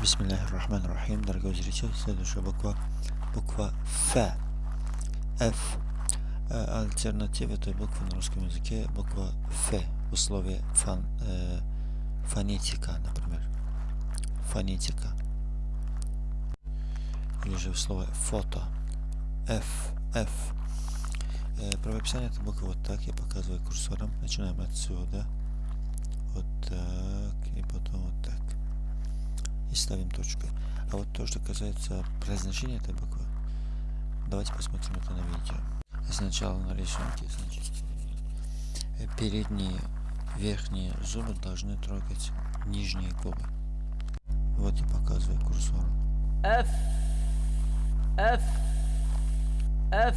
Бисмиллахир-рахманир-рахим, дорогой зритель. Следующая буква, буква Ф. F. Э, альтернатива этой буквы на русском языке буква Ф. Условие фон, э, фонетика, например. Фонетика. Или же слово фото. F. F. Э, правописание этой буквы вот так. Я показываю курсором. Начинаем отсюда. Ставим точку. А вот то, что касается произношения этой буквы, давайте посмотрим это на видео. Сначала на рисунке, значит, э, передние, верхние зубы должны трогать нижние губы. Вот я показываю курсором. F F F